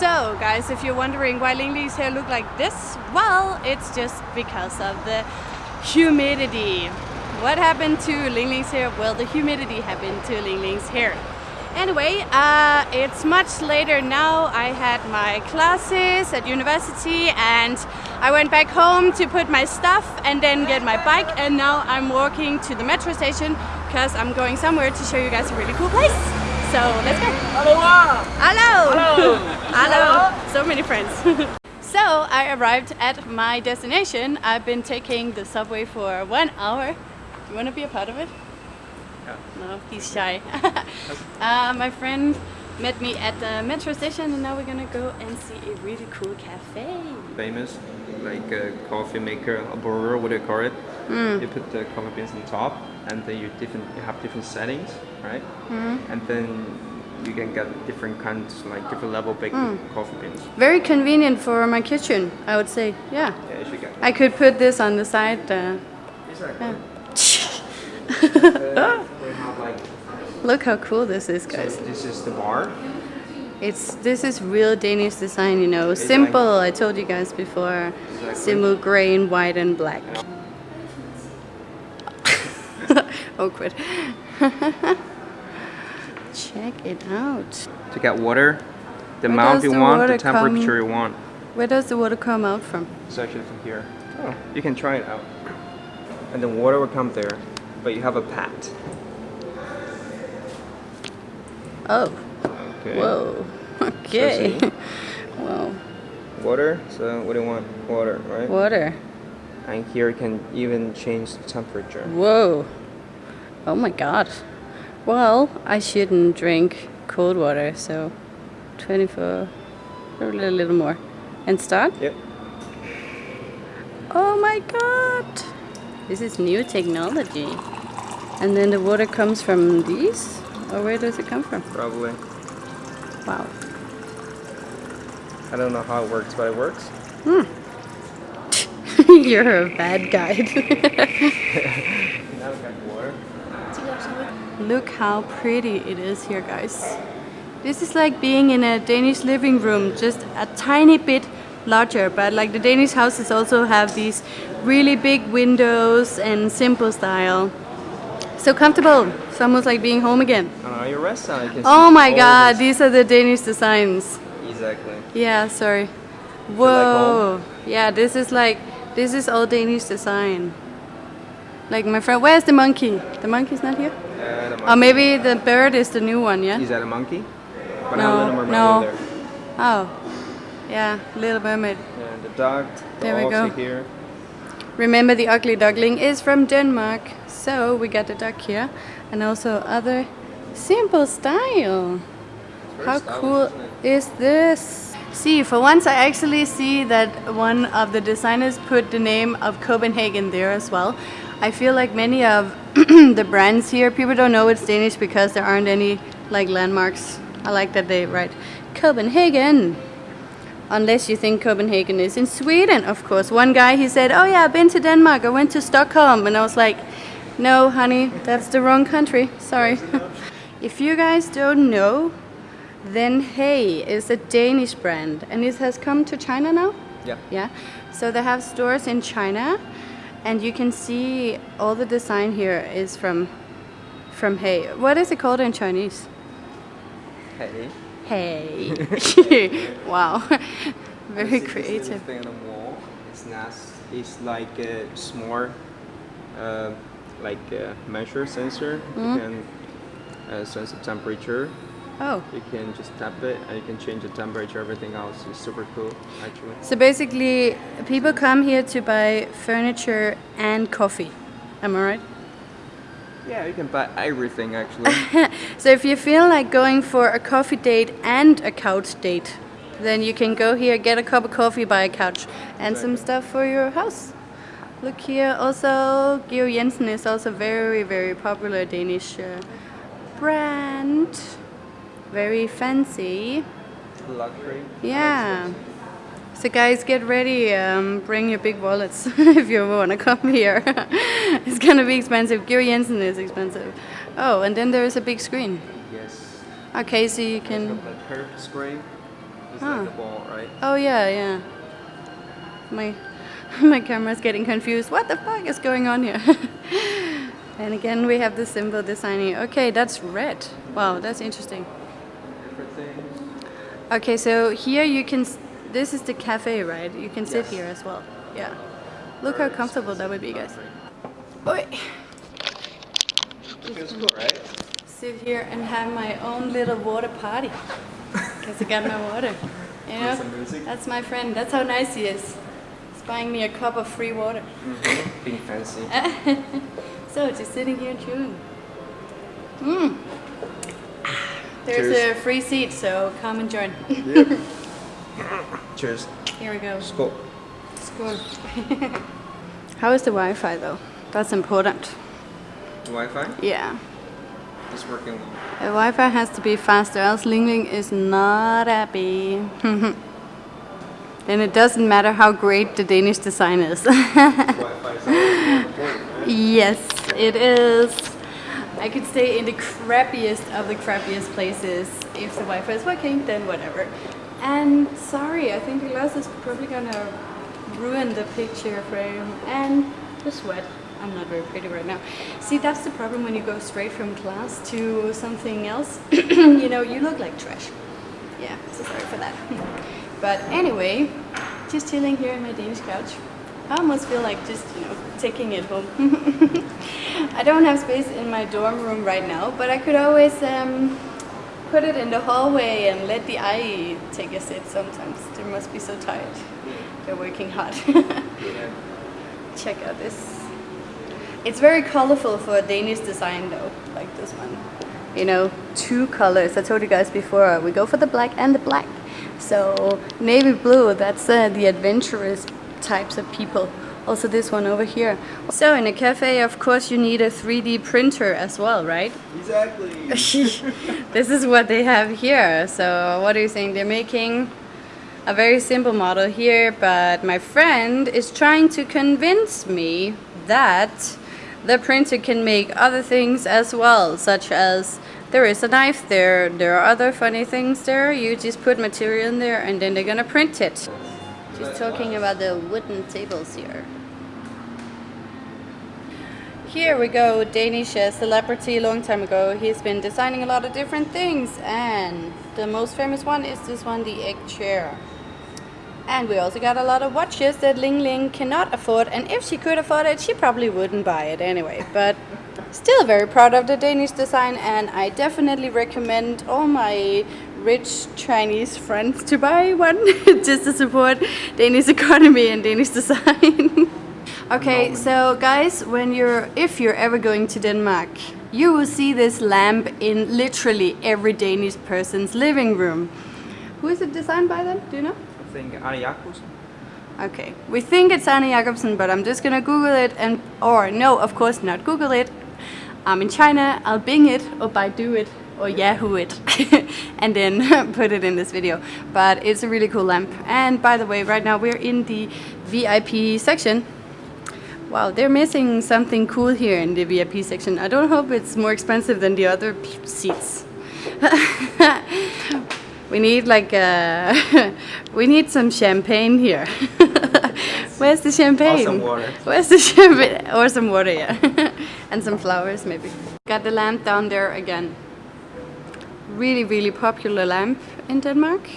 So guys, if you're wondering why Ling Ling's hair look like this, well, it's just because of the humidity. What happened to Ling Ling's hair? Well, the humidity happened to Ling Ling's hair. Anyway, uh, it's much later now. I had my classes at university and I went back home to put my stuff and then get my bike and now I'm walking to the metro station because I'm going somewhere to show you guys a really cool place. So let's go. Hello. Hello. Hello. Hello. So many friends. so I arrived at my destination. I've been taking the subway for one hour. You want to be a part of it? Yeah. No, he's shy. uh, my friend met me at the metro station and now we're gonna go and see a really cool cafe. Famous, like a coffee maker, a brewer, what do you call it? Mm. You put the coffee beans on top, and then you different you have different settings, right? Mm. And then you can get different kinds, like different level big Mm. coffee beans. Very convenient for my kitchen, I would say. Yeah. Yeah, you should get. I could put this on the side. Uh, Exactly. yeah. We have like Look how cool this is, so guys. this is the bar. It's this is real Danish design, you know. It's Simple. I told you guys before. Exactly. Simple gray and white and black. Awkward. Check it out. To get water, the Where amount you the want, the water come- temperature you want. Where does the water come out from? It's actually from here. Oh, you can try it out. And the water will come there, but you have a pat. Oh. Okay. Whoa. Okay. see? Whoa. Water. So what do you want? Water, right? Water. And here you can even change the temperature. Whoa. Oh my god. Well, I shouldn't drink cold water, so 24 or a little, little more. And start? Yep. Oh my god. This is new technology. And then the water comes from these? Or where does it come from? Probably. Wow. I don't know how it works, but it works. Hmm. You're a bad guide. Now we got water. Look how pretty it is here, guys. This is like being in a Danish living room, just a tiny bit larger, but like the Danish houses also have these really big windows and simple style. So comfortable. It's almost like being home again. On your restaurant, you can Oh my god, these are the Danish designs. Exactly. Yeah, sorry. like Whoa. Yeah, this is like, this is all Danish design. Like my friend, where's the monkey? The monkey's not here? Or maybe the bird is the new one, yeah? Is that a monkey? But No, now Little Mermaid no. there. Oh, yeah, Little Mermaid. And the dog. There we go. here. Remember the ugly duckling is from Denmark. So we got the duck here and also other simple style. How stylish, cool is this? See, for once I actually see that one of the designers put the name of Copenhagen there as well. I feel like many of the brands here, people don't know it's Danish because there aren't any like landmarks. I like that they write Copenhagen. Unless you think Copenhagen is in Sweden, of course. One guy, he said, oh yeah, I've been to Denmark, I went to Stockholm. And I was like, no, honey, that's the wrong country. Sorry. if you guys don't know, then Hay is a Danish brand. And it has come to China now? Yeah. Yeah. So they have stores in China. And you can see all the design here is from from Hay. What is it called in Chinese? Hey. Hey. wow. Very this creative. thing on the wall. It's nice. It's like a small, uh, like a measure sensor. Mm. You can uh, sense the temperature. Oh. You can just tap it and you can change the temperature. Everything else is super cool, actually. So basically, people come here to buy furniture and coffee. Am I right? Yeah, you can buy everything actually. So if you feel like going for a coffee date and a couch date, then you can go here, get a cup of coffee, buy a couch, and some stuff for your house. Look here, also Georg Jensen is also very, very popular Danish uh, brand. Very fancy. Luxury. Yeah. So guys, get ready. Um, bring your big wallets if you want to come here. it's gonna be expensive. Georg Jensen is expensive. Oh, and then there is a big screen. Yes. Okay, so you can. the curved screen. It's Huh. like a ball, right? Oh yeah, yeah. My my camera's getting confused. What the fuck is going on here? and again we have the symbol designing. Okay, that's red. Wow, that's interesting. Okay, so here you can. This is the cafe, right? You can sit Yes. here as well. Yeah. Look how comfortable that would be, guys. Oi. Feels cool, right? Sit here and have my own little water party. Because I got my water. You know? That's my friend. That's how nice he is. He's buying me a cup of free water. Being fancy. So just sitting here and chewing. Mm. There's Cheers. a free seat, so come and join. Yep. Cheers. Here we go. Skål. School. How is the Wi-Fi though? That's important. The Wi-Fi Yeah. It's working well. The Wi-Fi has to be faster, else Ling Ling is not happy. then it doesn't matter how great the Danish design is. Wi-Fi is always more important, right? yes, it is. I could stay in the crappiest of the crappiest places. If the Wi-Fi is working, then whatever. And sorry, I think the glass is probably gonna ruin the picture frame and the sweat. I'm not very pretty right now. See, that's the problem when you go straight from class to something else. you know, you look like trash. Yeah, so sorry for that. but anyway, just chilling here on my Danish couch. I almost feel like just, you know, taking it home. I don't have space in my dorm room right now, but I could always um, put it in the hallway and let the eye take a sit sometimes. They must be so tired. They're working hard. Check out this. It's very colorful for a Danish design though, like this one. You know, two colors. I told you guys before, we go for the black and the black. So navy blue, that's uh, the adventurous types of people. Also this one over here. So in a cafe, of course, you need a 3D printer as well, right? Exactly. this is what they have here. So what do you think? They're making a very simple model here, but my friend is trying to convince me that the printer can make other things as well, such as there is a knife there, there are other funny things there, you just put material in there and then they're gonna print it. She's talking about the wooden tables here. Here we go, Danish celebrity long time ago. He's been designing a lot of different things and the most famous one is this one, the egg chair. And we also got a lot of watches that Ling Ling cannot afford and if she could afford it, she probably wouldn't buy it anyway. But still very proud of the Danish design and I definitely recommend all my rich Chinese friends to buy one just to support Danish economy and Danish design. Okay, so guys, when you're if you're ever going to Denmark, you will see this lamp in literally every Danish person's living room. Who is it designed by then? Do you know? I think Arne Jacobsen. Okay, we think it's Arne Jacobsen, but I'm just gonna Google it and or no, of course not Google it. I'm in China. I'll Bing it or Baidu it or Yahoo it, and then put it in this video. But it's a really cool lamp. And by the way, right now we're in the VIP section. Wow, they're missing something cool here in the VIP section. I don't hope it's more expensive than the other seats. we need like uh, we need some champagne here. Where's the champagne? Or some water. Where's the champagne? Or some water, yeah. and some flowers maybe. Got the lamp down there again. Really, really popular lamp in Denmark.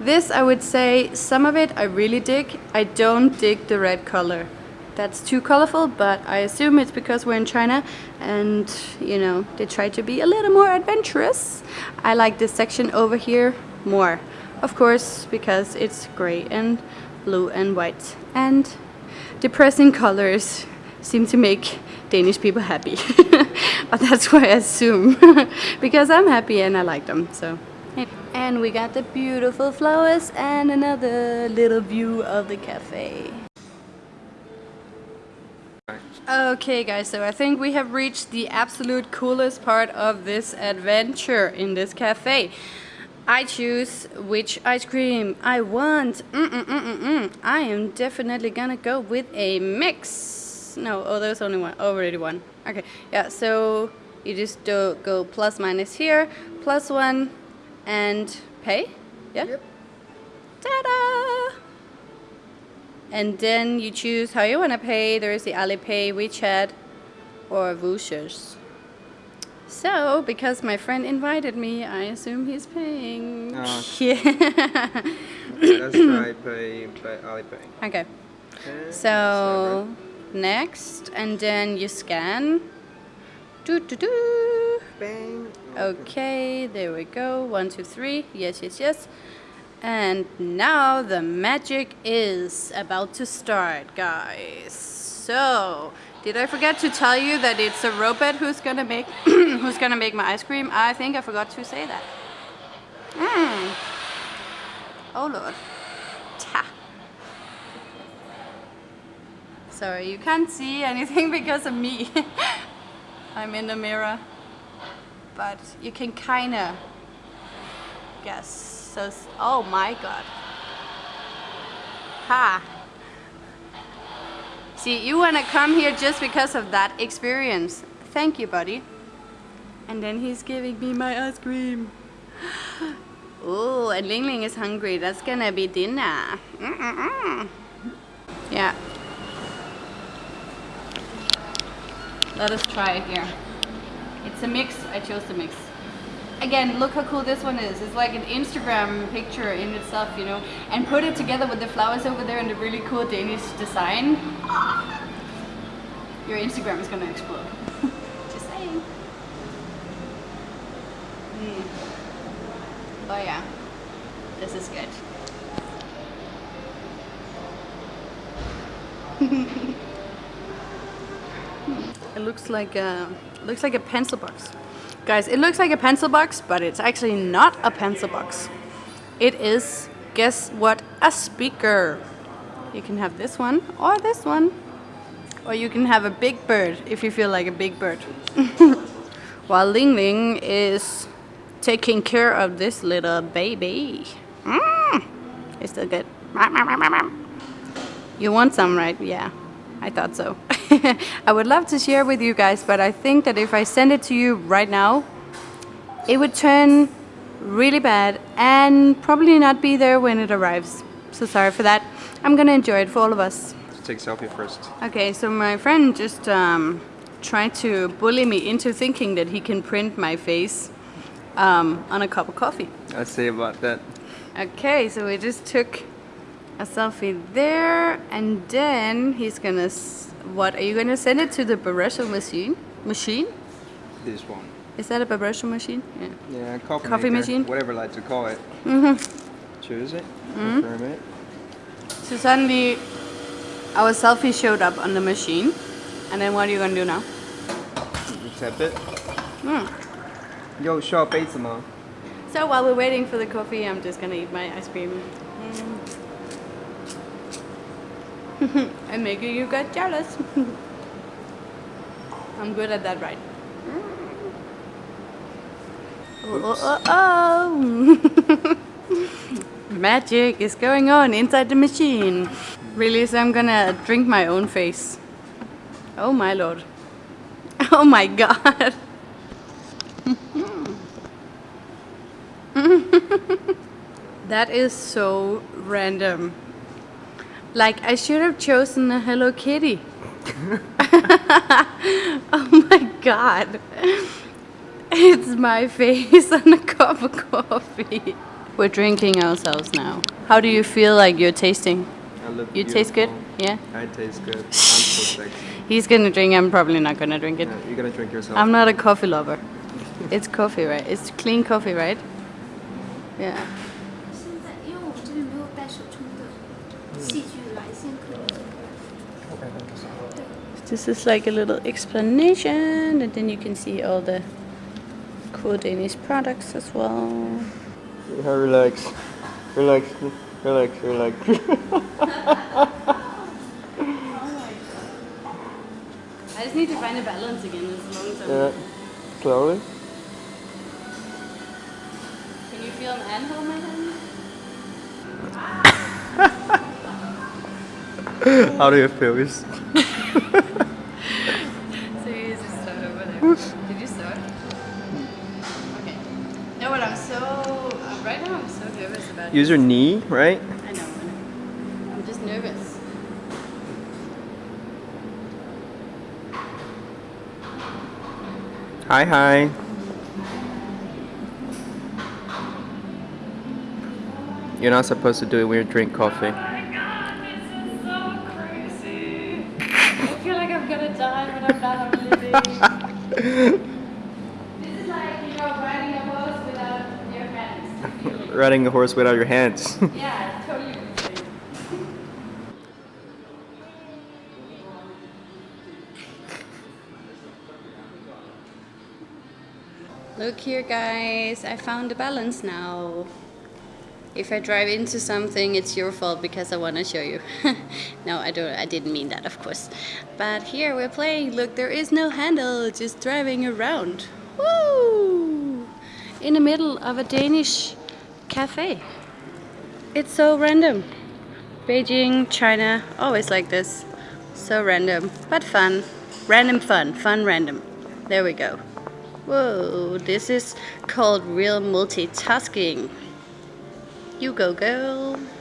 This, I would say, some of it I really dig. I don't dig the red color. That's too colorful, but I assume it's because we're in China and, you know, they try to be a little more adventurous. I like this section over here more. Of course, because it's gray and blue and white. And depressing colors seem to make Danish people happy. that's why I assume. because I'm happy and I like them, so. And we got the beautiful flowers and another little view of the cafe. Okay guys, so I think we have reached the absolute coolest part of this adventure in this cafe. I choose which ice cream I want. -mm -mm -mm. I am definitely gonna go with a mix. No, oh there's only one, oh, already one. Okay, yeah, so you just do go plus minus here, plus one, and pay, yeah? Yep. Ta-da! And then you choose how you want to pay. There is the Alipay, WeChat, or Vushers. So, because my friend invited me, I assume he's paying. Oh. Yeah. Let's try pay by Alipay. okay. Okay, So next, and then you scan. Do do do. Bang. Okay, there we go. One, two, three. Yes, yes, yes. And now the magic is about to start, guys. So, did I forget to tell you that it's a robot who's gonna make who's gonna make my ice cream? I think I forgot to say that. Mm. Oh lord. Sorry, you can't see anything because of me. I'm in the mirror. But you can kinda guess. So, oh my god. Ha. See, you wanna come here just because of that experience. Thank you, buddy. And then he's giving me my ice cream. Oh, and Ling Ling is hungry. That's gonna be dinner. Mm-mm-mm. Yeah. Let us try it here. It's a mix. I chose the mix. Again, look how cool this one is. It's like an Instagram picture in itself, you know. And put it together with the flowers over there and the really cool Danish design. Your Instagram is gonna explode. Just saying. Mm. Oh yeah. This is good. Looks like a looks like a pencil box. Guys, it looks like a pencil box, but it's actually not a pencil box. It is guess what? A speaker. You can have this one or this one. Or you can have a big bird if you feel like a big bird. While Ling Ling is taking care of this little baby. Mm, it's still good. You want some, right? Yeah, I thought so. I would love to share with you guys, but I think that if I send it to you right now, it would turn really bad and probably not be there when it arrives. So sorry for that. I'm gonna enjoy it for all of us. Let's take selfie first. Okay, so my friend just um, tried to bully me into thinking that he can print my face um, on a cup of coffee. Let's see about that. Okay, so we just took a selfie there and then he's gonna what are you gonna send it to the Barreto machine? Machine? This one. Is that a Barreto machine? Yeah. Yeah coffee, coffee maker, machine? whatever you like to call it. Mm -hmm. choose it mm -hmm. it. So suddenly our selfie showed up on the machine and then what are you gonna do now? Tap it. Mm. yo show up eight so while we're waiting for the coffee I'm just gonna eat my ice cream. Mm. I'm making you guys jealous. I'm good at that, right? Oh, oh, oh, oh. Magic is going on inside the machine. Really, so I'm gonna drink my own face. Oh my lord. Oh my god. That is so random. Like, I should have chosen a Hello Kitty. oh my god. It's my face on a cup of coffee. We're drinking ourselves now. How do you feel like you're tasting? I look You taste good? Yeah? I taste good. I'm so sexy. He's gonna drink, I'm probably not gonna drink it. Yeah, you're gonna drink yourself. I'm not a coffee lover. It's coffee, right? It's clean coffee, right? Yeah. This is like a little explanation, and then you can see all the cool Danish products as well. Yeah, relax. Relax. Relax. Relax. I just need to find a balance again. It's a long time. yeah. Slowly. Can you feel an ant on my hand? How do you feel? Did you sew? Okay. No, but I'm so, uh, right now I'm so nervous about it. Use your knee, right? I know, I know. I'm just nervous. Hi, hi. You're not supposed to do it when you drink coffee. Is like, you know, riding a horse without your hands. Riding a horse without your hands. Yeah, totally. Look here guys, I found the balance now. If I drive into something, it's your fault because I want to show you. no, I don't. I didn't mean that, of course. But here we're playing. Look, there is no handle, just driving around. Woo! In the middle of a Danish cafe. It's so random. Beijing, China, always like this. So random, but fun. Random fun, fun random. There we go. Whoa, this is called real multitasking. You go, girl.